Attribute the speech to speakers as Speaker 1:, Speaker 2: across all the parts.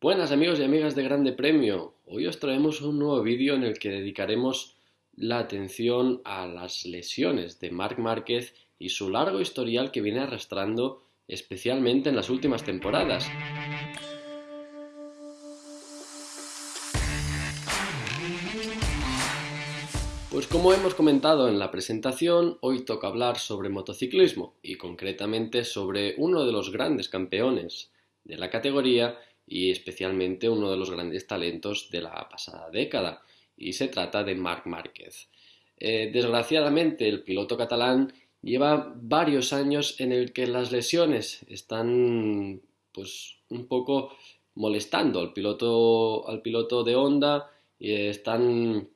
Speaker 1: Buenas amigos y amigas de Grande Premio, hoy os traemos un nuevo vídeo en el que dedicaremos la atención a las lesiones de Marc Márquez y su largo historial que viene arrastrando especialmente en las últimas temporadas. Pues como hemos comentado en la presentación, hoy toca hablar sobre motociclismo y concretamente sobre uno de los grandes campeones de la categoría y especialmente uno de los grandes talentos de la pasada década, y se trata de Marc Márquez. Eh, desgraciadamente, el piloto catalán lleva varios años en el que las lesiones están pues un poco molestando al piloto, al piloto de Honda y están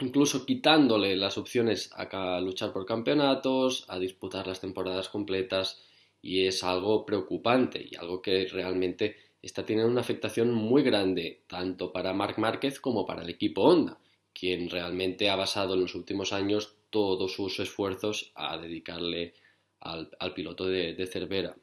Speaker 1: incluso quitándole las opciones a luchar por campeonatos, a disputar las temporadas completas y es algo preocupante y algo que realmente está teniendo una afectación muy grande tanto para Marc Márquez como para el equipo Honda, quien realmente ha basado en los últimos años todos sus esfuerzos a dedicarle al, piloto de, Cervera.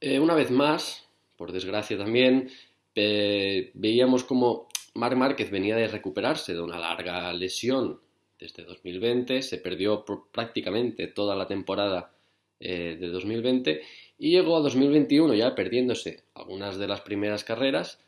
Speaker 1: Eh, una vez más, por desgracia también, veíamos como Marc Márquez venía de recuperarse de una larga lesión desde 2020, se perdió prácticamente toda la temporada eh, de 2020 y llegó a 2021 ya perdiéndose algunas de las primeras carreras.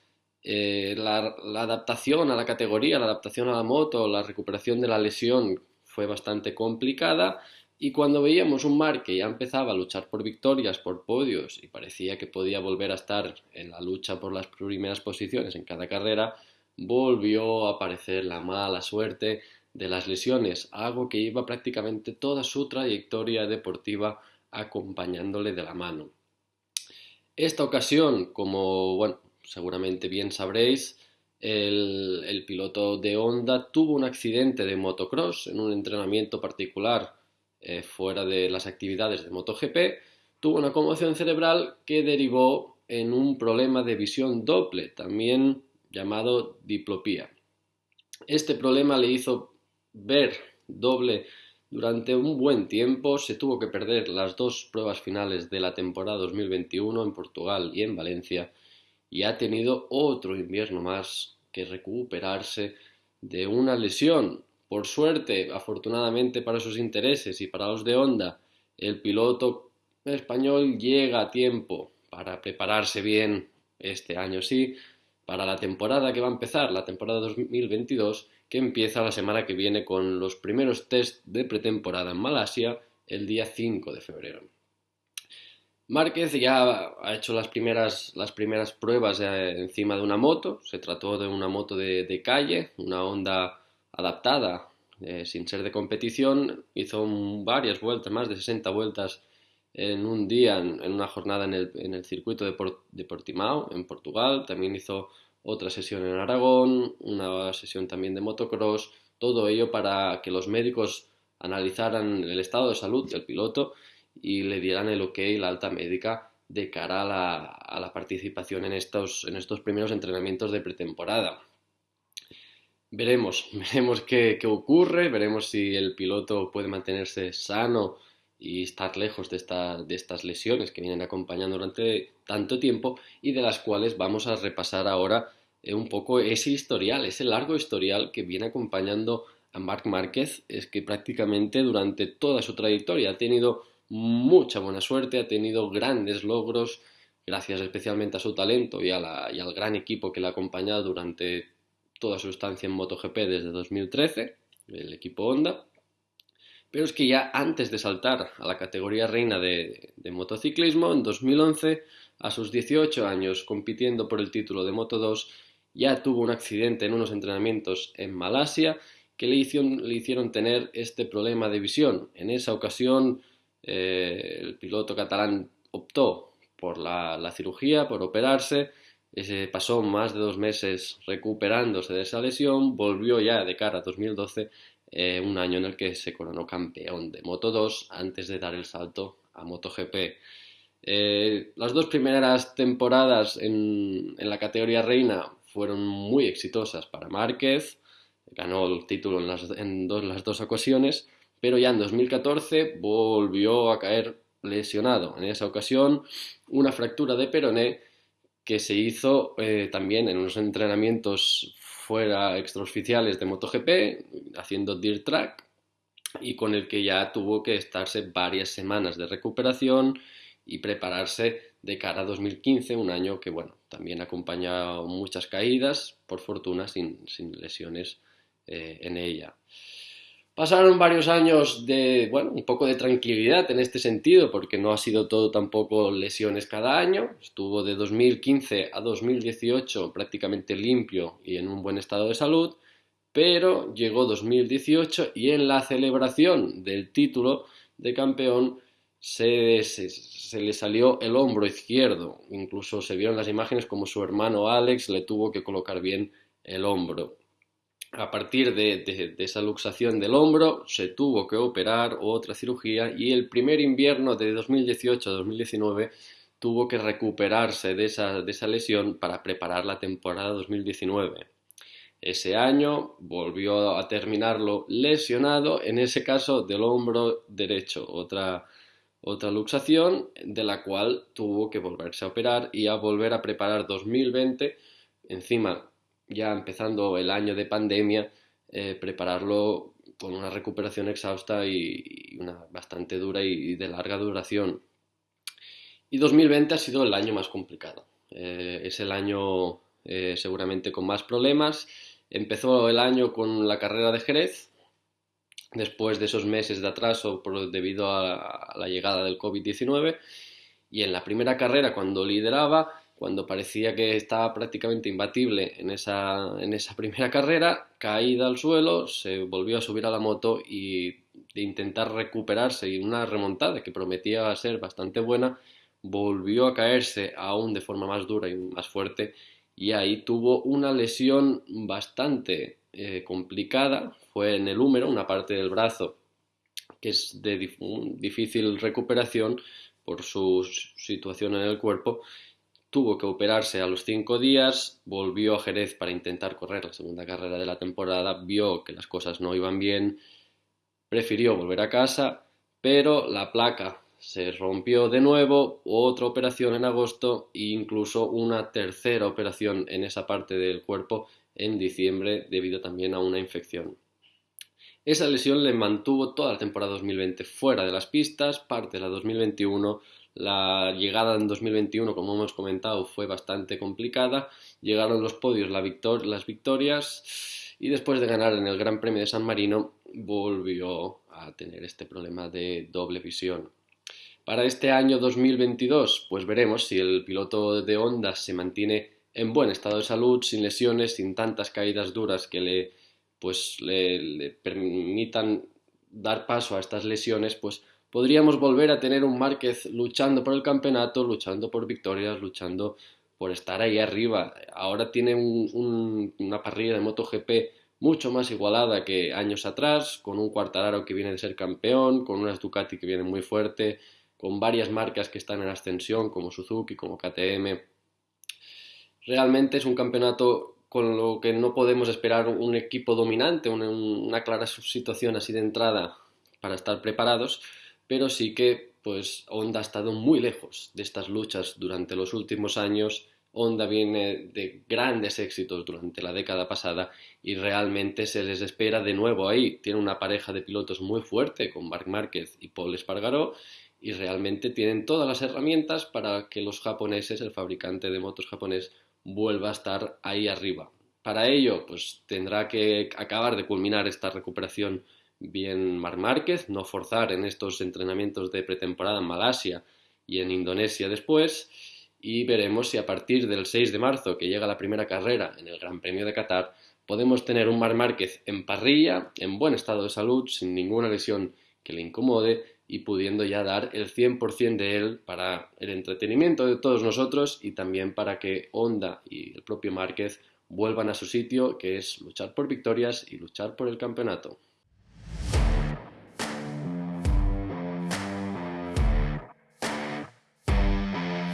Speaker 1: Eh, la, adaptación a la categoría, la adaptación a la moto, la recuperación de la lesión fue bastante complicada y cuando veíamos un Mar que ya empezaba a luchar por victorias, por podios y parecía que podía volver a estar en la lucha por las primeras posiciones en cada carrera, volvió a aparecer la mala suerte de las lesiones, algo que iba prácticamente toda su trayectoria deportiva acompañándole de la mano. Esta ocasión, como bueno, seguramente bien sabréis, el, piloto de Honda tuvo un accidente de motocross en un entrenamiento particular eh, fuera de las actividades de MotoGP, tuvo una conmoción cerebral que derivó en un problema de visión doble, también llamado diplopía. Este problema le hizo ver doble durante un buen tiempo se tuvo que perder las dos pruebas finales de la temporada 2021 en Portugal y en Valencia y ha tenido otro invierno más que recuperarse de una lesión. Por suerte, afortunadamente para sus intereses y para los de Honda, el piloto español llega a tiempo para prepararse bien este año sí, para la temporada que va a empezar, la temporada 2022, que empieza la semana que viene con los primeros test de pretemporada en Malasia el día 5 de febrero. Márquez ya ha hecho las primeras, las primeras pruebas eh, encima de una moto, se trató de una moto de, calle, una Honda adaptada, eh, sin ser de competición, hizo varias vueltas, más de 60 vueltas en un día, en, una jornada en el, circuito de, de Portimao, en Portugal, también hizo otra sesión en Aragón, una sesión también de motocross, todo ello para que los médicos analizaran el estado de salud del piloto y le dieran el ok, la alta médica, de cara a la, participación en estos, en estos primeros entrenamientos de pretemporada. Veremos, veremos qué, qué, ocurre, veremos si el piloto puede mantenerse sano y estar lejos de, estas lesiones que vienen acompañando durante tanto tiempo y de las cuales vamos a repasar ahora eh, un poco ese historial, ese largo historial que viene acompañando a Marc Márquez, es que prácticamente durante toda su trayectoria ha tenido mucha buena suerte, ha tenido grandes logros, gracias especialmente a su talento y, y al gran equipo que le ha acompañado durante toda su estancia en MotoGP desde 2013, el equipo Honda. Pero es que ya antes de saltar a la categoría reina de, motociclismo, en 2011, a sus 18 años compitiendo por el título de Moto 2, ya tuvo un accidente en unos entrenamientos en Malasia que le hicieron, tener este problema de visión. En esa ocasión, eh, el piloto catalán optó por la, cirugía, por operarse, se pasó más de dos meses recuperándose de esa lesión, volvió ya de cara a 2012 eh, un año en el que se coronó campeón de Moto 2 antes de dar el salto a MotoGP. Eh, las dos primeras temporadas en, la categoría reina fueron muy exitosas para Márquez, ganó el título en, las, las dos ocasiones, pero ya en 2014 volvió a caer lesionado. En esa ocasión, una fractura de peroné que se hizo eh, también en unos entrenamientos fuera extraoficiales de MotoGP, haciendo Dirt Track, y con el que ya tuvo que estarse varias semanas de recuperación y prepararse de cara a 2015, un año que, bueno, también ha acompañado muchas caídas, por fortuna sin, lesiones eh, en ella. Pasaron varios años de, bueno, un poco de tranquilidad en este sentido, porque no ha sido todo tampoco lesiones cada año. Estuvo de 2015 a 2018 prácticamente limpio y en un buen estado de salud, pero llegó 2018 y en la celebración del título de campeón se, se, le salió el hombro izquierdo. Incluso se vieron las imágenes como su hermano Alex le tuvo que colocar bien el hombro a partir de, esa luxación del hombro se tuvo que operar otra cirugía y el primer invierno de 2018 a 2019 tuvo que recuperarse de esa, de esa lesión para preparar la temporada 2019. Ese año volvió a terminarlo lesionado, en ese caso del hombro derecho, otra, otra luxación de la cual tuvo que volverse a operar y a volver a preparar 2020. Encima ya empezando el año de pandemia, eh, prepararlo con una recuperación exhausta y, una bastante dura y, de larga duración. Y 2020 ha sido el año más complicado. Eh, es el año eh, seguramente con más problemas. Empezó el año con la carrera de Jerez, después de esos meses de atraso debido a la llegada del COVID-19. Y en la primera carrera, cuando lideraba, cuando parecía que estaba prácticamente imbatible en esa, en esa primera carrera, caída al suelo, se volvió a subir a la moto y de intentar recuperarse y una remontada que prometía ser bastante buena, volvió a caerse aún de forma más dura y más fuerte. Y ahí tuvo una lesión bastante eh, complicada, fue en el húmero, una parte del brazo que es de difícil recuperación por su situación en el cuerpo tuvo que operarse a los cinco días, volvió a Jerez para intentar correr la segunda carrera de la temporada, vio que las cosas no iban bien, prefirió volver a casa, pero la placa se rompió de nuevo, otra operación en agosto e incluso una tercera operación en esa parte del cuerpo en diciembre debido también a una infección. Esa lesión le mantuvo toda la temporada 2020 fuera de las pistas, parte de la 2021 la llegada en 2021, como hemos comentado, fue bastante complicada. Llegaron los podios, las victorias y después de ganar en el Gran Premio de San Marino volvió a tener este problema de doble visión. Para este año 2022, pues veremos si el piloto de Honda se mantiene en buen estado de salud, sin lesiones, sin tantas caídas duras que le, pues, le permitan dar paso a estas lesiones, pues podríamos volver a tener un Márquez luchando por el campeonato, luchando por victorias, luchando por estar ahí arriba. Ahora tiene una parrilla de MotoGP mucho más igualada que años atrás, con un Cuartararo que viene de ser campeón, con unas Ducati que vienen muy fuerte, con varias marcas que están en ascensión, como Suzuki, como KTM. Realmente es un campeonato con lo que no podemos esperar un equipo dominante, una, una clara situación así de entrada para estar preparados, pero sí que pues Honda ha estado muy lejos de estas luchas durante los últimos años. Honda viene de grandes éxitos durante la década pasada y realmente se les espera de nuevo ahí. Tiene una pareja de pilotos muy fuerte con Marc Márquez y Paul Espargaró y realmente tienen todas las herramientas para que los japoneses, el fabricante de motos japonés, vuelva a estar ahí arriba. Para ello, pues tendrá que acabar de culminar esta recuperación bien Mar Márquez, no forzar en estos entrenamientos de pretemporada en Malasia y en Indonesia después, y veremos si a partir del 6 de marzo, que llega la primera carrera en el Gran Premio de Qatar, podemos tener un Mar Márquez en parrilla, en buen estado de salud, sin ninguna lesión que le incomode y pudiendo ya dar el 100% de él para el entretenimiento de todos nosotros y también para que Honda y el propio Márquez vuelvan a su sitio, que es luchar por victorias y luchar por el campeonato.